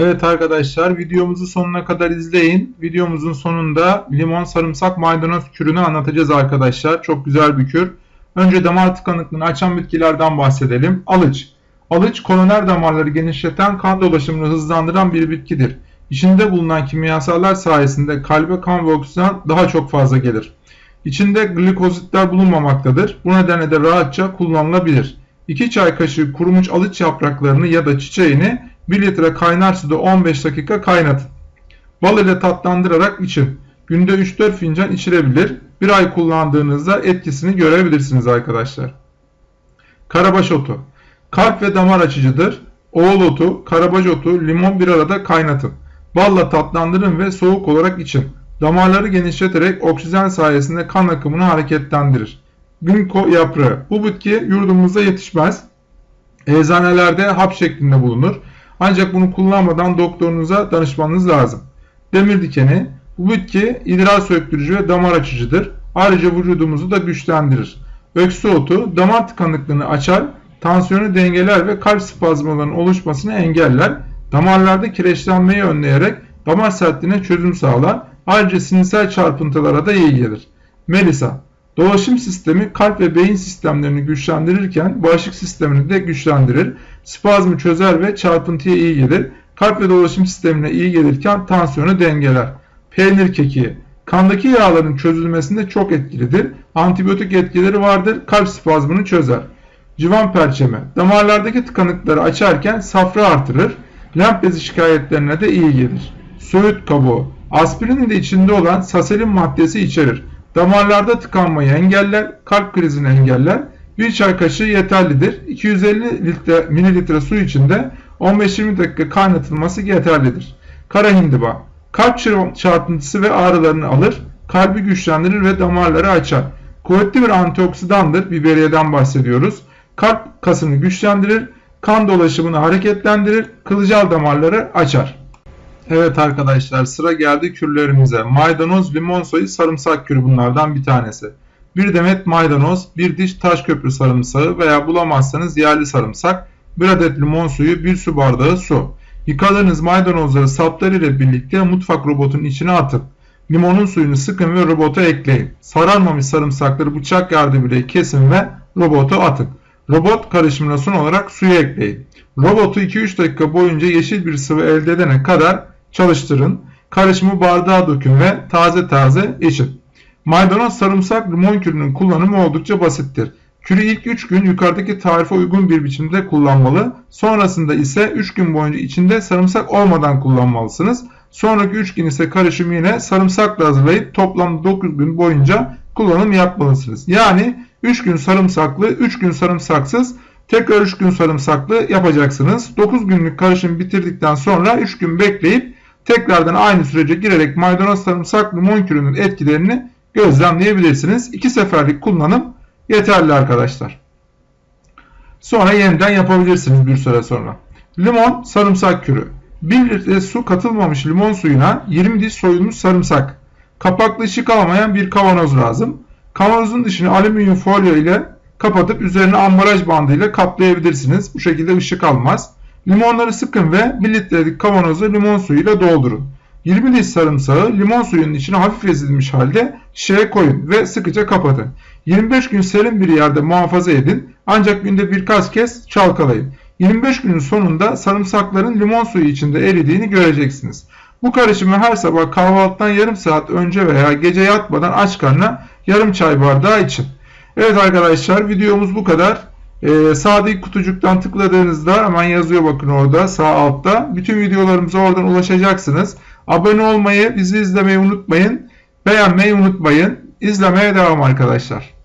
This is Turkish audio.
Evet arkadaşlar videomuzu sonuna kadar izleyin. Videomuzun sonunda limon, sarımsak, maydanoz kürünü anlatacağız arkadaşlar. Çok güzel bir kür. Önce damar tıkanıklığını açan bitkilerden bahsedelim. Alıç. Alıç koroner damarları genişleten kan dolaşımını hızlandıran bir bitkidir. İçinde bulunan kimyasallar sayesinde kalbe kan ve oksijen daha çok fazla gelir. İçinde glikozitler bulunmamaktadır. Bu nedenle de rahatça kullanılabilir. 2 çay kaşığı kurumuş alıç yapraklarını ya da çiçeğini 1 litre kaynar suda 15 dakika kaynatın. Bal ile tatlandırarak için. Günde 3-4 fincan içilebilir. Bir ay kullandığınızda etkisini görebilirsiniz arkadaşlar. Karabaş otu. Kalp ve damar açıcıdır. Oğul otu, karabaş otu, limon bir arada kaynatın. Balla tatlandırın ve soğuk olarak için. Damarları genişleterek oksijen sayesinde kan akımını hareketlendirir. Ginkgo yaprağı. Bu bitki yurdumuzda yetişmez. Eczanelerde hap şeklinde bulunur. Ancak bunu kullanmadan doktorunuza danışmanız lazım. Demir dikeni. Bu bitki idrar söktürücü ve damar açıcıdır. Ayrıca vücudumuzu da güçlendirir. Öksü otu damar tıkanıklığını açar, tansiyonu dengeler ve kalp spazmalarının oluşmasını engeller. Damarlarda kireçlenmeyi önleyerek damar sertliğine çözüm sağlar. Ayrıca sinirsel çarpıntılara da iyi gelir. Melisa Dolaşım sistemi kalp ve beyin sistemlerini güçlendirirken bağışıklık sistemini de güçlendirir. Spazmı çözer ve çarpıntıya iyi gelir. Kalp ve dolaşım sistemine iyi gelirken tansiyonu dengeler. Peynir kekiği kandaki yağların çözülmesinde çok etkilidir. Antibiyotik etkileri vardır. Kalp spazmını çözer. Civan perçemi damarlardaki tıkanıkları açarken safra artırır. Lenf bezi şikayetlerine de iyi gelir. Söğüt kabuğu aspirinin de içinde olan saselin maddesi içerir. Damarlarda tıkanmayı engeller, kalp krizini engeller. Bir çay kaşığı yeterlidir. 250 litre, mililitre su içinde 15-20 dakika kaynatılması yeterlidir. Kara hindiba. Kalp çarpıntısı ve ağrılarını alır, kalbi güçlendirir ve damarları açar. Kuvvetli bir antioksidandır, biberiyeden bahsediyoruz. Kalp kasını güçlendirir, kan dolaşımını hareketlendirir, kılcal damarları açar. Evet arkadaşlar sıra geldi kürlerimize. Maydanoz, limon soyu, sarımsak kürü bunlardan bir tanesi. Bir demet maydanoz, bir diş taş köprü sarımsağı veya bulamazsanız yerli sarımsak, bir adet limon suyu, bir su bardağı su. Yıkadığınız maydanozları sapları ile birlikte mutfak robotunun içine atın. Limonun suyunu sıkın ve robota ekleyin. Sararmamış sarımsakları bıçak yardımıyla kesin ve robota atın. Robot karışımına son olarak suyu ekleyin. Robotu 2-3 dakika boyunca yeşil bir sıvı elde edene kadar çalıştırın. Karışımı bardağa dökün ve taze taze için. Maydanoz, sarımsak, limon kürünün kullanımı oldukça basittir. Kürü ilk 3 gün yukarıdaki tarife uygun bir biçimde kullanmalı. Sonrasında ise 3 gün boyunca içinde sarımsak olmadan kullanmalısınız. Sonraki 3 gün ise karışımı yine sarımsakla hazırlayıp toplam 9 gün boyunca kullanım yapmalısınız. Yani 3 gün sarımsaklı, 3 gün sarımsaksız, tekrar 3 gün sarımsaklı yapacaksınız. 9 günlük karışım bitirdikten sonra 3 gün bekleyip tekrardan aynı sürece girerek maydanoz sarımsak limon kürünün etkilerini gözlemleyebilirsiniz. 2 seferlik kullanım yeterli arkadaşlar. Sonra yeniden yapabilirsiniz bir süre sonra. Limon sarımsak kürü. 1 litre su katılmamış limon suyuna 20 diş soyulmuş sarımsak. Kapaklı ışık alamayan bir kavanoz lazım. Kavanozun dışını alüminyum folyo ile kapatıp üzerine ambalaj bandı ile kaplayabilirsiniz. Bu şekilde ışık almaz. Limonları sıkın ve 1 litrelik kavanozu limon suyuyla doldurun. 20 diş sarımsağı limon suyunun içine hafif ezilmiş halde şişeye koyun ve sıkıca kapatın. 25 gün serin bir yerde muhafaza edin ancak günde birkaç kez çalkalayın. 25 günün sonunda sarımsakların limon suyu içinde eridiğini göreceksiniz. Bu karışımı her sabah kahvaltıdan yarım saat önce veya gece yatmadan aç karnına yarım çay bardağı için. Evet arkadaşlar videomuz bu kadar. Ee, sağdaki kutucuktan tıkladığınızda hemen yazıyor bakın orada sağ altta. Bütün videolarımıza oradan ulaşacaksınız. Abone olmayı, bizi izlemeyi unutmayın. Beğenmeyi unutmayın. İzlemeye devam arkadaşlar.